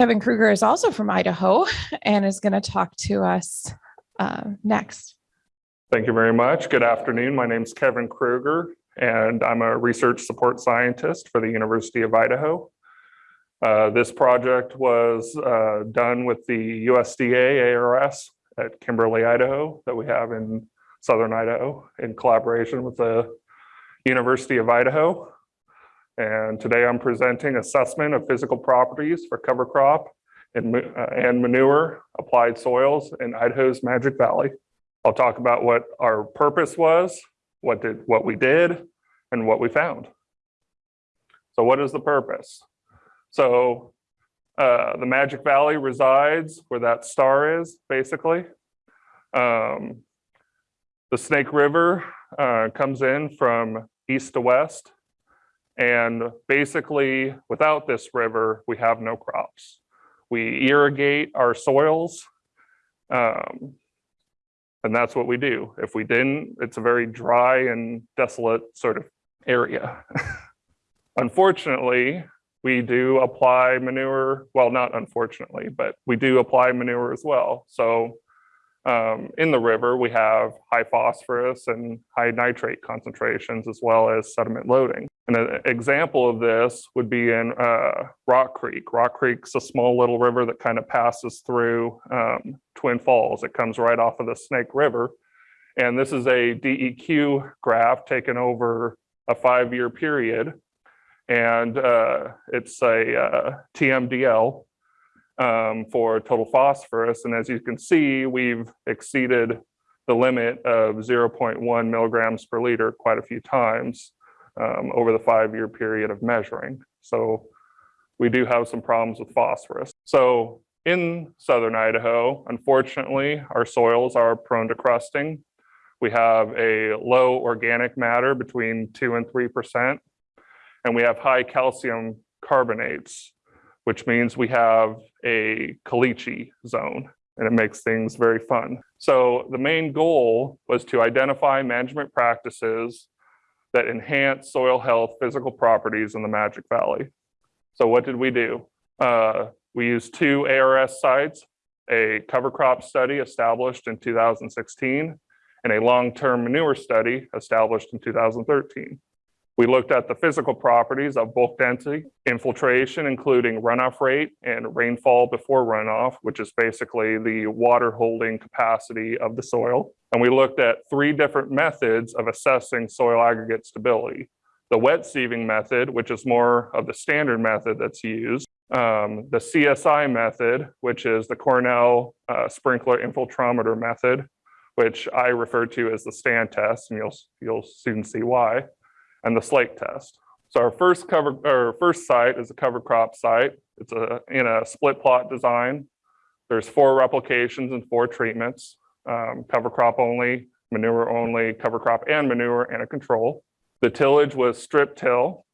Kevin Kruger is also from Idaho and is going to talk to us uh, next. Thank you very much. Good afternoon. My name is Kevin Kruger, and I'm a research support scientist for the University of Idaho. Uh, this project was uh, done with the USDA ARS at Kimberly, Idaho, that we have in Southern Idaho in collaboration with the University of Idaho. And today I'm presenting assessment of physical properties for cover crop and, uh, and manure applied soils in Idaho's Magic Valley. I'll talk about what our purpose was, what did what we did, and what we found. So what is the purpose? So uh, the Magic Valley resides where that star is, basically. Um, the Snake River uh, comes in from east to west. And basically, without this river, we have no crops. We irrigate our soils, um, and that's what we do. If we didn't, it's a very dry and desolate sort of area. Unfortunately, we do apply manure, well, not unfortunately, but we do apply manure as well. So um, in the river, we have high phosphorus and high nitrate concentrations as well as sediment loading. And an example of this would be in uh, Rock Creek. Rock Creek's a small little river that kind of passes through um, Twin Falls. It comes right off of the Snake River. And this is a DEQ graph taken over a five-year period. And uh, it's a uh, TMDL, um, for total phosphorus. And as you can see, we've exceeded the limit of 0.1 milligrams per liter quite a few times um, over the five-year period of measuring. So we do have some problems with phosphorus. So in southern Idaho, unfortunately, our soils are prone to crusting. We have a low organic matter between 2 and 3%, and we have high calcium carbonates which means we have a caliche zone and it makes things very fun. So the main goal was to identify management practices that enhance soil health physical properties in the Magic Valley. So what did we do? Uh, we used two ARS sites, a cover crop study established in 2016 and a long-term manure study established in 2013. We looked at the physical properties of bulk density, infiltration, including runoff rate and rainfall before runoff, which is basically the water holding capacity of the soil. And we looked at three different methods of assessing soil aggregate stability. The wet sieving method, which is more of the standard method that's used, um, the CSI method, which is the Cornell uh, sprinkler infiltrometer method, which I refer to as the stand test, and you'll, you'll soon see why and the slake test. So our first cover or first site is a cover crop site. It's a in a split plot design. There's four replications and four treatments, um, cover crop only, manure only, cover crop and manure and a control. The tillage was strip till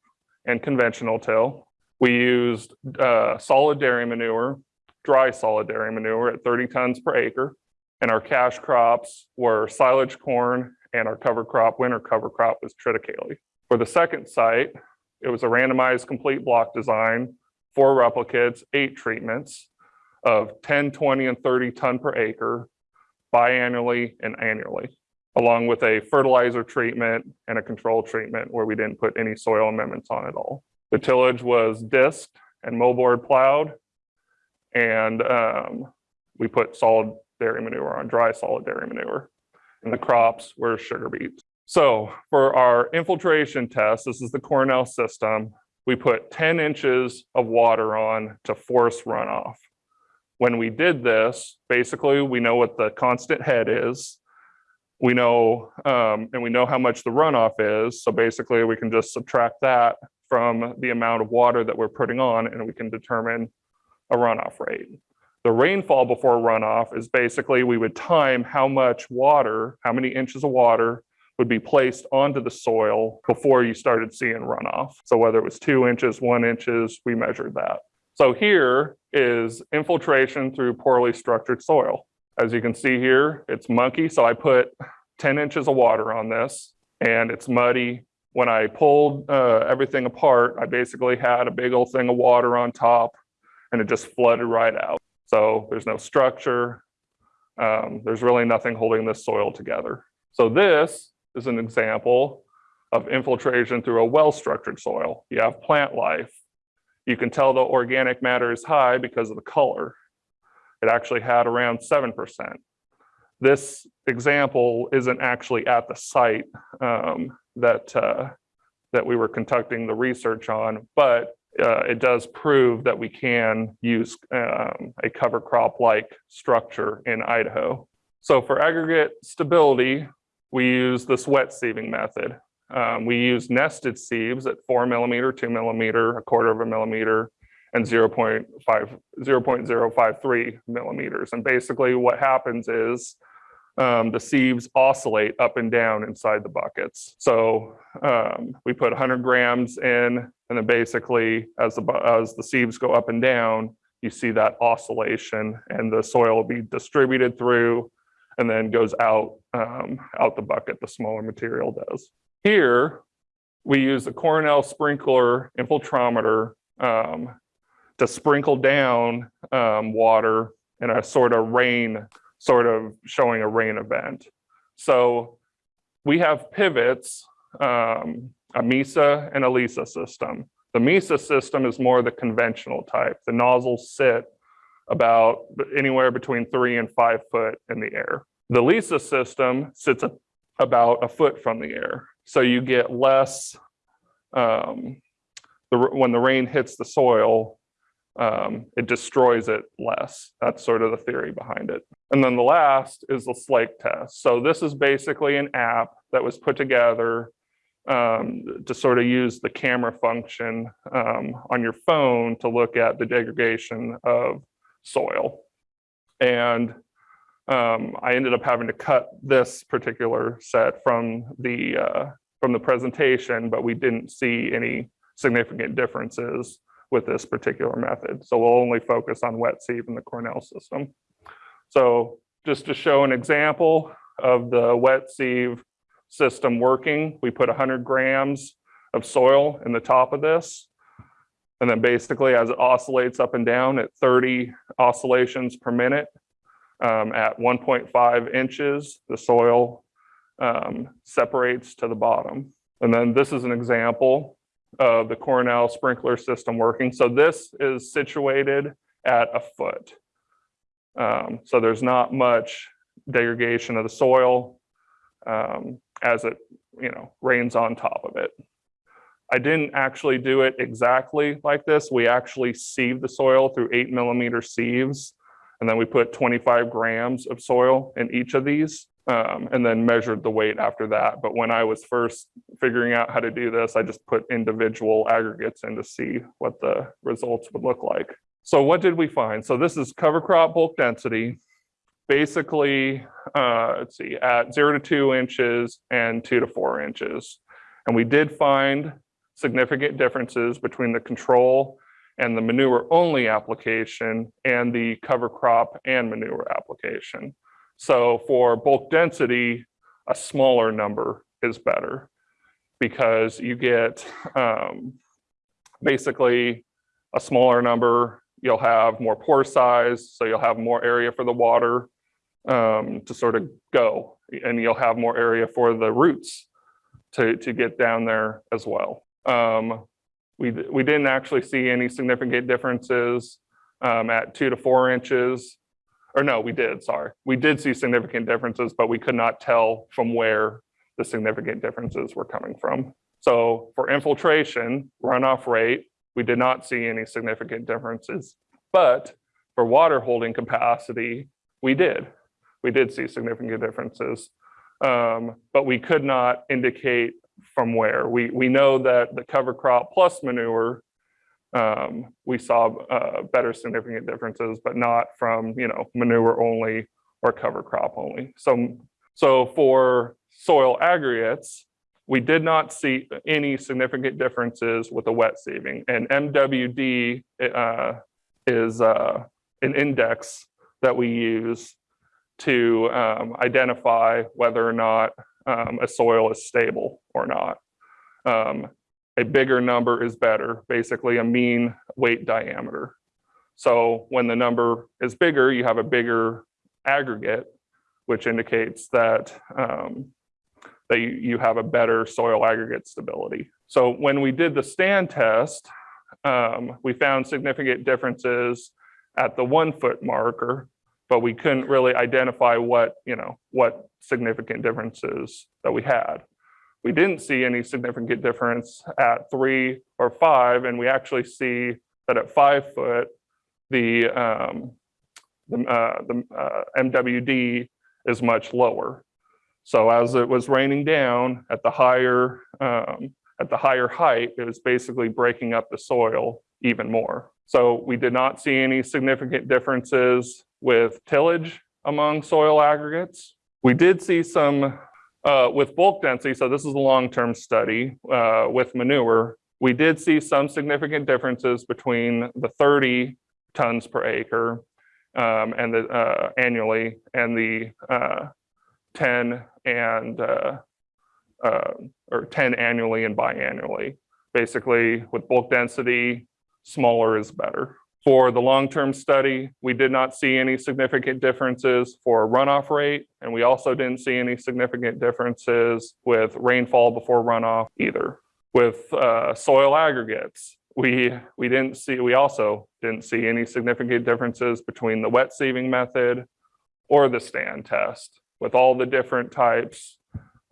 and conventional till. We used uh, solid dairy manure, dry solid dairy manure at 30 tons per acre. And our cash crops were silage corn and our cover crop, winter cover crop was triticale. For the second site, it was a randomized complete block design, four replicates, eight treatments of 10, 20, and 30 ton per acre biannually and annually, along with a fertilizer treatment and a control treatment where we didn't put any soil amendments on at all. The tillage was disked and moldboard plowed, and um, we put solid dairy manure on, dry solid dairy manure. And the crops were sugar beets. So for our infiltration test, this is the Cornell system, we put 10 inches of water on to force runoff. When we did this, basically we know what the constant head is. We know, um, and we know how much the runoff is. So basically we can just subtract that from the amount of water that we're putting on and we can determine a runoff rate. The rainfall before runoff is basically we would time how much water, how many inches of water would be placed onto the soil before you started seeing runoff. So whether it was two inches, one inches, we measured that. So here is infiltration through poorly structured soil. As you can see here, it's mucky. So I put 10 inches of water on this and it's muddy. When I pulled uh, everything apart, I basically had a big old thing of water on top and it just flooded right out. So there's no structure. Um, there's really nothing holding this soil together. So this is an example of infiltration through a well-structured soil. You have plant life. You can tell the organic matter is high because of the color. It actually had around 7%. This example isn't actually at the site um, that, uh, that we were conducting the research on, but uh, it does prove that we can use um, a cover crop like structure in Idaho. So for aggregate stability, we use this wet sieving method. Um, we use nested sieves at four millimeter, two millimeter, a quarter of a millimeter, and 0.5, 0.053 millimeters. And basically what happens is um, the sieves oscillate up and down inside the buckets. So um, we put 100 grams in, and then basically as the, as the sieves go up and down, you see that oscillation and the soil will be distributed through and then goes out, um, out the bucket, the smaller material does. Here, we use a Cornell sprinkler infiltrometer um, to sprinkle down um, water in a sort of rain, sort of showing a rain event. So we have pivots, um, a MESA and a LISA system. The MESA system is more the conventional type. The nozzles sit about anywhere between three and five foot in the air. The LISA system sits a- about a foot from the air. So you get less, um, the, when the rain hits the soil, um, it destroys it less. That's sort of the theory behind it. And then the last is the slake test. So this is basically an app that was put together um, to sort of use the camera function um, on your phone to look at the degradation of soil. And um, I ended up having to cut this particular set from the uh, from the presentation, but we didn't see any significant differences with this particular method. So we'll only focus on wet sieve in the Cornell system. So just to show an example of the wet sieve system working, we put 100 grams of soil in the top of this. And then basically as it oscillates up and down at 30 oscillations per minute, um, at 1.5 inches, the soil um, separates to the bottom. And then this is an example of the Cornell sprinkler system working. So this is situated at a foot. Um, so there's not much degradation of the soil um, as it, you know, rains on top of it. I didn't actually do it exactly like this. We actually sieved the soil through eight millimeter sieves. And then we put 25 grams of soil in each of these um, and then measured the weight after that. But when I was first figuring out how to do this, I just put individual aggregates in to see what the results would look like. So what did we find? So this is cover crop bulk density. Basically, uh, let's see, at zero to two inches and two to four inches. And we did find significant differences between the control and the manure only application and the cover crop and manure application. So for bulk density, a smaller number is better because you get um, basically a smaller number, you'll have more pore size, so you'll have more area for the water um, to sort of go, and you'll have more area for the roots to, to get down there as well. Um, we, we didn't actually see any significant differences um, at two to four inches. Or no, we did, sorry. We did see significant differences, but we could not tell from where the significant differences were coming from. So for infiltration, runoff rate, we did not see any significant differences. But for water holding capacity, we did. We did see significant differences. Um, but we could not indicate from where. We, we know that the cover crop plus manure, um, we saw uh, better significant differences, but not from, you know, manure only or cover crop only. So, so for soil aggregates, we did not see any significant differences with the wet sieving. And MWD uh, is uh, an index that we use to um, identify whether or not um, a soil is stable or not. Um, a bigger number is better, basically a mean weight diameter. So when the number is bigger, you have a bigger aggregate, which indicates that um, that you, you have a better soil aggregate stability. So when we did the stand test, um, we found significant differences at the one foot marker, but we couldn't really identify what, you know, what significant differences that we had. We didn't see any significant difference at three or five, and we actually see that at five foot, the, um, the, uh, the uh, MWD is much lower. So as it was raining down at the higher, um, at the higher height, it was basically breaking up the soil even more. So we did not see any significant differences with tillage among soil aggregates. We did see some uh, with bulk density, so this is a long-term study uh, with manure, we did see some significant differences between the 30 tons per acre um, and the uh, annually and the uh, 10 and uh, uh, or 10 annually and biannually. Basically, with bulk density, smaller is better. For the long-term study, we did not see any significant differences for runoff rate, and we also didn't see any significant differences with rainfall before runoff either. With uh, soil aggregates, we, we didn't see, we also didn't see any significant differences between the wet sieving method or the stand test with all the different types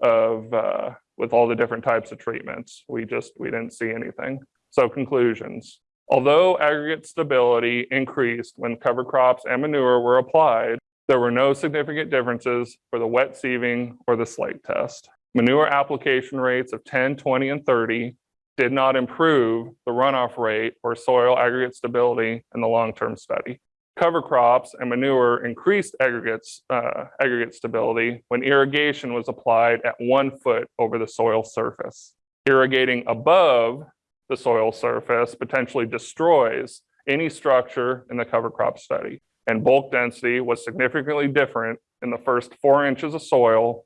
of, uh, with all the different types of treatments. We just, we didn't see anything. So conclusions. Although aggregate stability increased when cover crops and manure were applied, there were no significant differences for the wet sieving or the slake test. Manure application rates of 10, 20, and 30 did not improve the runoff rate or soil aggregate stability in the long-term study. Cover crops and manure increased aggregates, uh, aggregate stability when irrigation was applied at one foot over the soil surface. Irrigating above the soil surface potentially destroys any structure in the cover crop study. And bulk density was significantly different in the first four inches of soil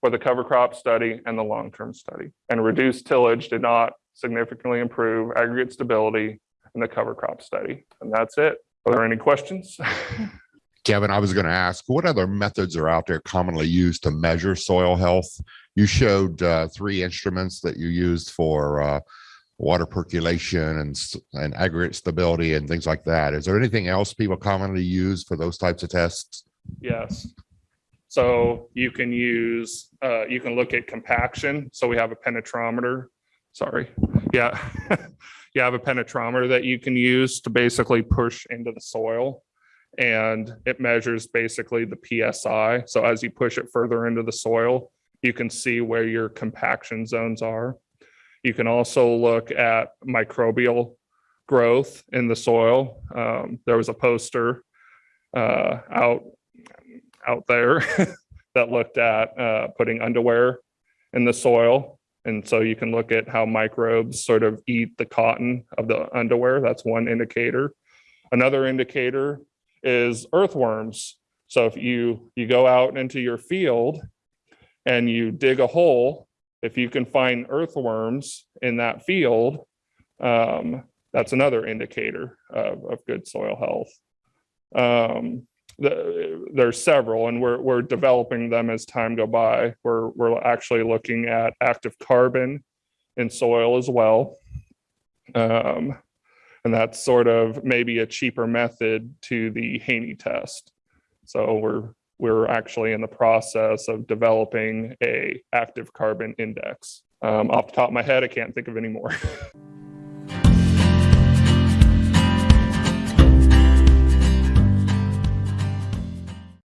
for the cover crop study and the long-term study. And reduced tillage did not significantly improve aggregate stability in the cover crop study. And that's it. Are there any questions? Kevin, I was going to ask, what other methods are out there commonly used to measure soil health? You showed uh, three instruments that you used for uh, water percolation and, and aggregate stability and things like that. Is there anything else people commonly use for those types of tests? Yes. So you can use, uh, you can look at compaction. So we have a penetrometer. Sorry. Yeah. You have a penetrometer that you can use to basically push into the soil. And it measures basically the PSI. So as you push it further into the soil, you can see where your compaction zones are. You can also look at microbial growth in the soil. Um, there was a poster uh, out out there that looked at uh, putting underwear in the soil. And so you can look at how microbes sort of eat the cotton of the underwear. That's one indicator. Another indicator is earthworms. So if you you go out into your field and you dig a hole, if you can find earthworms in that field, um, that's another indicator of, of good soil health. Um, the, there's several and we're, we're developing them as time go by. We're, we're actually looking at active carbon in soil as well. Um, and that's sort of maybe a cheaper method to the Haney test. So we're, we're actually in the process of developing a active carbon index. Um, off the top of my head, I can't think of any more.